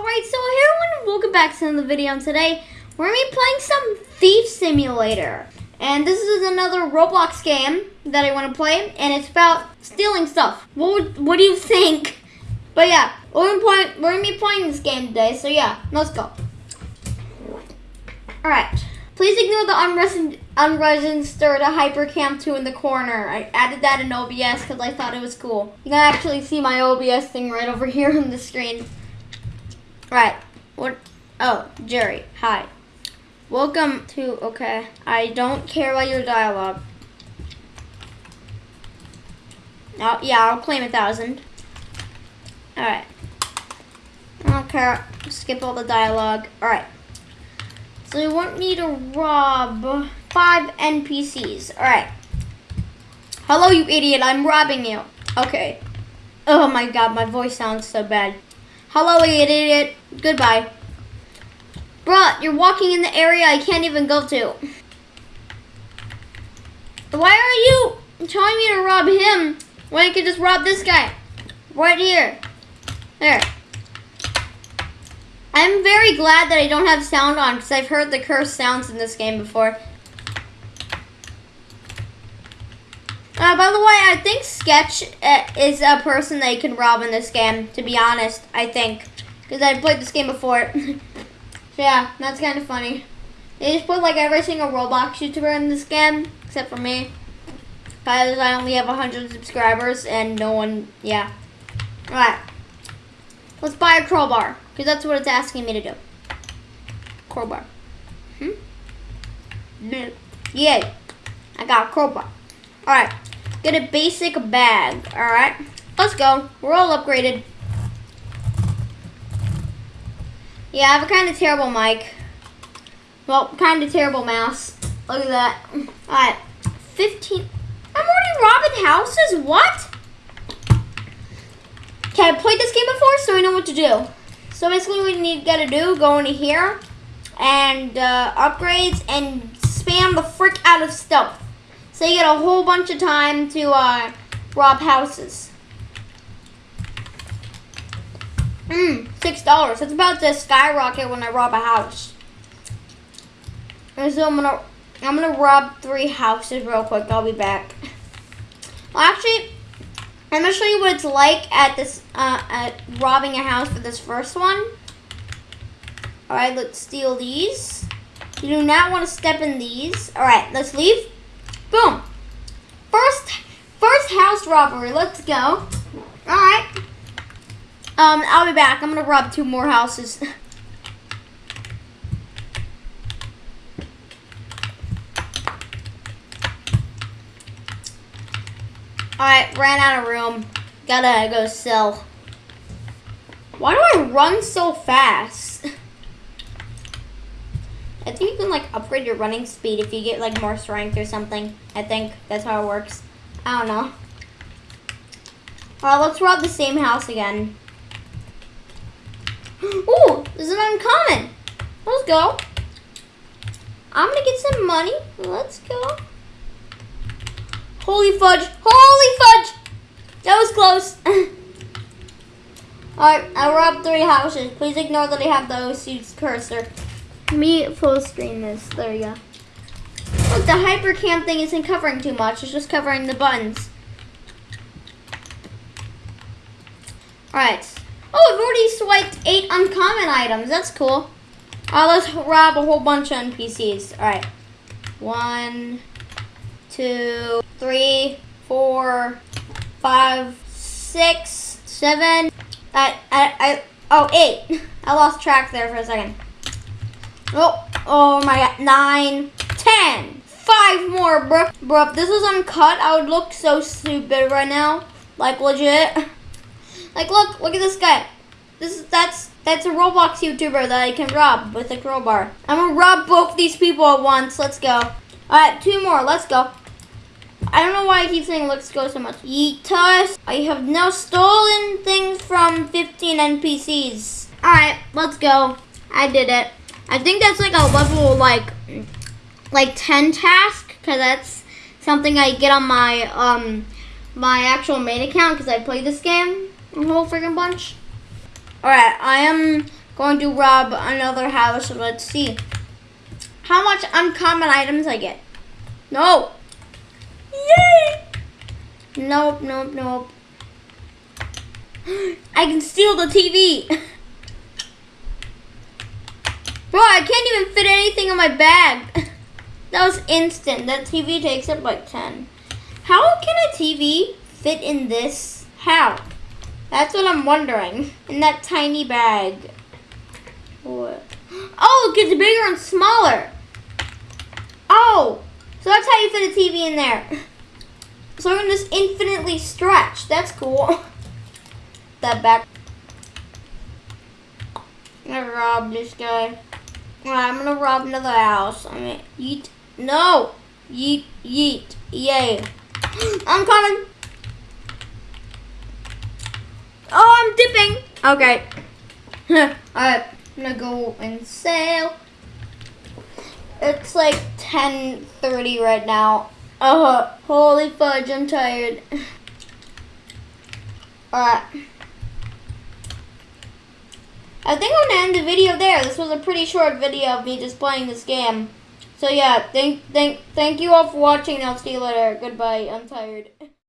Alright, so hey everyone, welcome back to another video. And today, we're to be playing some Thief Simulator. And this is another Roblox game that I want to play. And it's about stealing stuff. What, would, what do you think? But yeah, we're going to we're gonna be playing this game today. So yeah, let's go. Alright. Please ignore the unregistered Hypercam 2 in the corner. I added that in OBS because I thought it was cool. You can actually see my OBS thing right over here on the screen. Right. What? Oh, Jerry. Hi. Welcome to. Okay. I don't care about your dialogue. Oh, yeah, I'll claim a thousand. Alright. Care. Skip all the dialogue. Alright. So you want me to rob five NPCs. Alright. Hello, you idiot. I'm robbing you. Okay. Oh my god, my voice sounds so bad. Hello, idiot. Goodbye. Bruh, you're walking in the area I can't even go to. Why are you telling me to rob him when I could just rob this guy? Right here. There. I'm very glad that I don't have sound on because I've heard the curse sounds in this game before. Uh, by the way, I think Sketch uh, is a person that you can rob in this game, to be honest, I think. Because I've played this game before. so yeah, that's kind of funny. They just put like every single Roblox YouTuber in this game, except for me. Because I only have 100 subscribers and no one, yeah. Alright. Let's buy a crowbar, because that's what it's asking me to do. Crowbar. Hmm? Yay. I got a crowbar. Alright. Get a basic bag. Alright. Let's go. We're all upgraded. Yeah, I have a kind of terrible mic. Well, kind of terrible mouse. Look at that. Alright. 15. I'm already robbing houses? What? Okay, I played this game before, so I know what to do. So basically what you need to do, go into here, and uh, upgrades, and spam the frick out of stealth. So you get a whole bunch of time to uh, rob houses. Mmm, six dollars. It's about to skyrocket when I rob a house. And so I'm gonna, I'm gonna rob three houses real quick. I'll be back. Well, actually, I'm gonna show you what it's like at this, uh, at robbing a house for this first one. All right, let's steal these. You do not want to step in these. All right, let's leave. Boom. First, first house robbery. Let's go. All right. Um, I'll be back. I'm gonna rob two more houses. Alright, ran out of room. Gotta go sell. Why do I run so fast? I think you can like upgrade your running speed if you get like more strength or something. I think that's how it works. I don't know. Alright, let's rob the same house again. Ooh, is an uncommon. Let's go. I'm gonna get some money. Let's go. Holy fudge. Holy fudge. That was close. Alright, I robbed three houses. Please ignore that I have the OC cursor. Me full screen this. There you go. Look, the hypercam thing isn't covering too much. It's just covering the buttons. Alright. Oh, I've already swiped eight uncommon items. That's cool. Alright, let's rob a whole bunch of NPCs. Alright. One, two, three, four, five, six, seven. I, I, I, oh, eight. I lost track there for a second. Oh, oh my god. Nine, ten, five more, bro. Bro, if this was uncut, I would look so stupid right now. Like, legit. Like, look, look at this guy. This is, that's, that's a Roblox YouTuber that I can rob with a crowbar. I'm gonna rob both these people at once. Let's go. Alright, two more. Let's go. I don't know why I keep saying let's go so much. Yeet us. I have now stolen things from 15 NPCs. Alright, let's go. I did it. I think that's like a level like like 10 task because that's something I get on my um my actual main account because I played this game a whole freaking bunch. Alright, I am going to rob another house. Let's see how much uncommon items I get. No. Yay! Nope, nope, nope. I can steal the TV. Bro, I can't even fit anything in my bag. That was instant. That TV takes up like 10. How can a TV fit in this? How? That's what I'm wondering. In that tiny bag. What? Oh, it gets bigger and smaller. Oh, so that's how you fit a TV in there. So I can just infinitely stretch. That's cool. that back. I'm gonna rob this guy. I'm gonna rob another house. I mean, yeet. No! Yeet, yeet, yay. I'm coming. Oh, I'm dipping. Okay. Alright, I'm gonna go and sail. It's like 10.30 right now. Uh, holy fudge, I'm tired. Alright. I think I'm gonna end the video there. This was a pretty short video of me just playing this game. So yeah, thank thank thank you all for watching. I'll see you later. Goodbye. I'm tired.